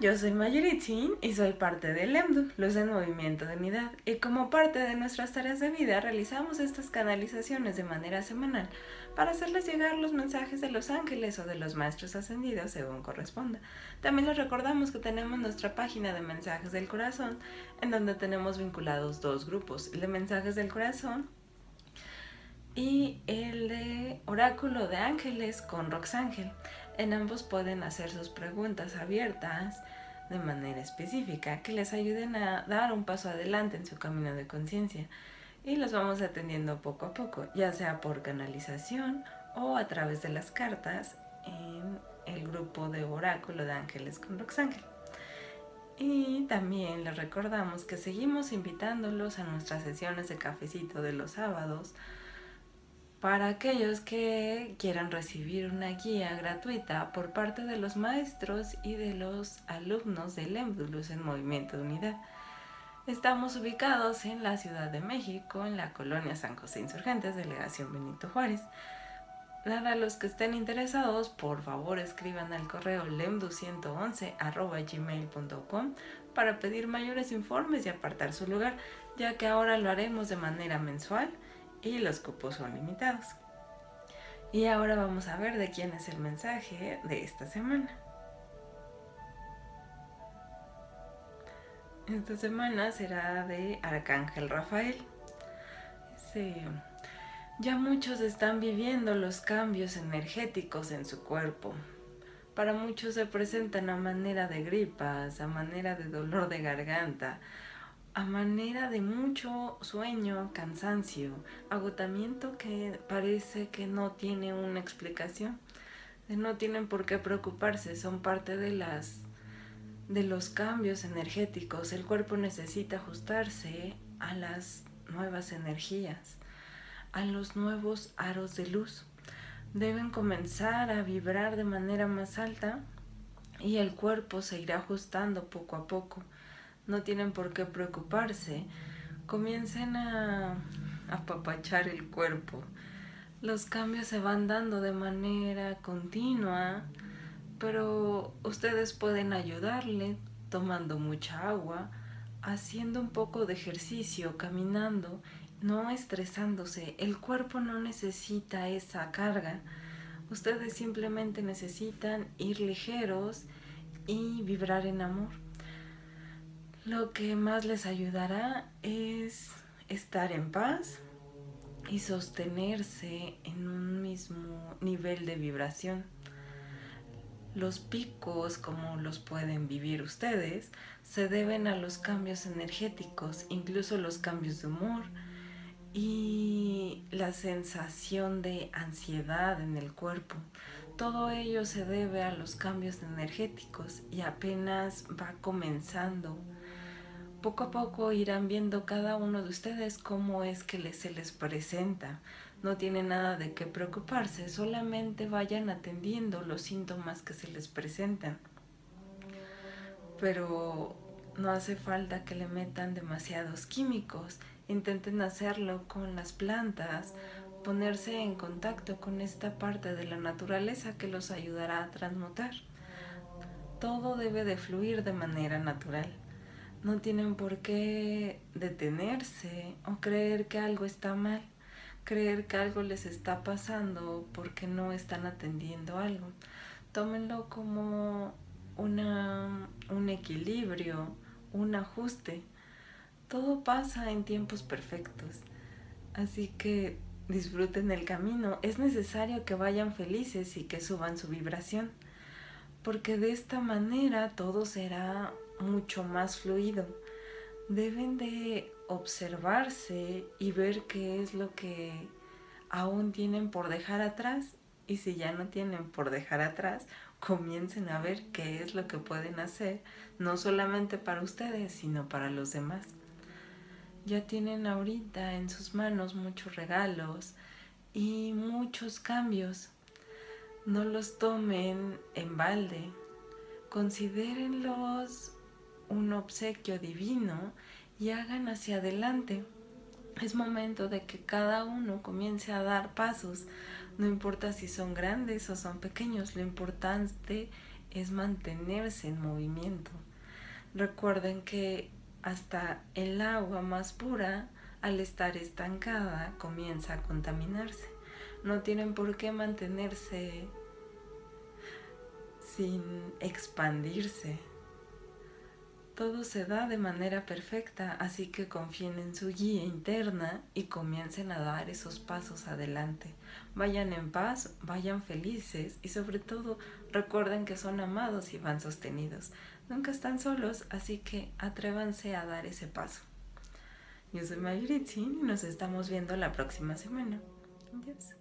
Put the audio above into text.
yo soy Mayuritzin y soy parte del EMDU, Luz en Movimiento de Unidad, y como parte de nuestras tareas de vida realizamos estas canalizaciones de manera semanal para hacerles llegar los mensajes de los ángeles o de los maestros ascendidos según corresponda. También les recordamos que tenemos nuestra página de mensajes del corazón en donde tenemos vinculados dos grupos, el de mensajes del corazón y el de oráculo de ángeles con Roxángel. En ambos pueden hacer sus preguntas abiertas de manera específica que les ayuden a dar un paso adelante en su camino de conciencia y los vamos atendiendo poco a poco, ya sea por canalización o a través de las cartas en el grupo de oráculo de ángeles con Roxángel. Y también les recordamos que seguimos invitándolos a nuestras sesiones de cafecito de los sábados, para aquellos que quieran recibir una guía gratuita por parte de los maestros y de los alumnos del EMDULUS en Movimiento de Unidad. Estamos ubicados en la Ciudad de México, en la colonia San José Insurgentes, delegación Benito Juárez. Para los que estén interesados, por favor escriban al correo lemdu111 para pedir mayores informes y apartar su lugar, ya que ahora lo haremos de manera mensual y los cupos son limitados. Y ahora vamos a ver de quién es el mensaje de esta semana. Esta semana será de Arcángel Rafael. ya muchos están viviendo los cambios energéticos en su cuerpo. Para muchos se presentan a manera de gripas, a manera de dolor de garganta, a manera de mucho sueño, cansancio, agotamiento que parece que no tiene una explicación. No tienen por qué preocuparse, son parte de las de los cambios energéticos. El cuerpo necesita ajustarse a las nuevas energías, a los nuevos aros de luz. Deben comenzar a vibrar de manera más alta y el cuerpo se irá ajustando poco a poco no tienen por qué preocuparse. Comiencen a apapachar el cuerpo. Los cambios se van dando de manera continua, pero ustedes pueden ayudarle tomando mucha agua, haciendo un poco de ejercicio, caminando, no estresándose. El cuerpo no necesita esa carga. Ustedes simplemente necesitan ir ligeros y vibrar en amor. Lo que más les ayudará es estar en paz y sostenerse en un mismo nivel de vibración. Los picos, como los pueden vivir ustedes, se deben a los cambios energéticos, incluso los cambios de humor y la sensación de ansiedad en el cuerpo. Todo ello se debe a los cambios energéticos y apenas va comenzando poco a poco irán viendo cada uno de ustedes cómo es que se les presenta. No tiene nada de qué preocuparse, solamente vayan atendiendo los síntomas que se les presentan. Pero no hace falta que le metan demasiados químicos. Intenten hacerlo con las plantas, ponerse en contacto con esta parte de la naturaleza que los ayudará a transmutar. Todo debe de fluir de manera natural. No tienen por qué detenerse o creer que algo está mal, creer que algo les está pasando porque no están atendiendo algo. Tómenlo como una, un equilibrio, un ajuste. Todo pasa en tiempos perfectos. Así que disfruten el camino. Es necesario que vayan felices y que suban su vibración. Porque de esta manera todo será mucho más fluido. Deben de observarse y ver qué es lo que aún tienen por dejar atrás y si ya no tienen por dejar atrás, comiencen a ver qué es lo que pueden hacer, no solamente para ustedes, sino para los demás. Ya tienen ahorita en sus manos muchos regalos y muchos cambios. No los tomen en balde, considérenlos un obsequio divino y hagan hacia adelante. Es momento de que cada uno comience a dar pasos, no importa si son grandes o son pequeños, lo importante es mantenerse en movimiento. Recuerden que hasta el agua más pura, al estar estancada, comienza a contaminarse. No tienen por qué mantenerse sin expandirse. Todo se da de manera perfecta, así que confíen en su guía interna y comiencen a dar esos pasos adelante. Vayan en paz, vayan felices y sobre todo recuerden que son amados y van sostenidos. Nunca están solos, así que atrévanse a dar ese paso. Yo soy Mayuritzin y nos estamos viendo la próxima semana. Adiós.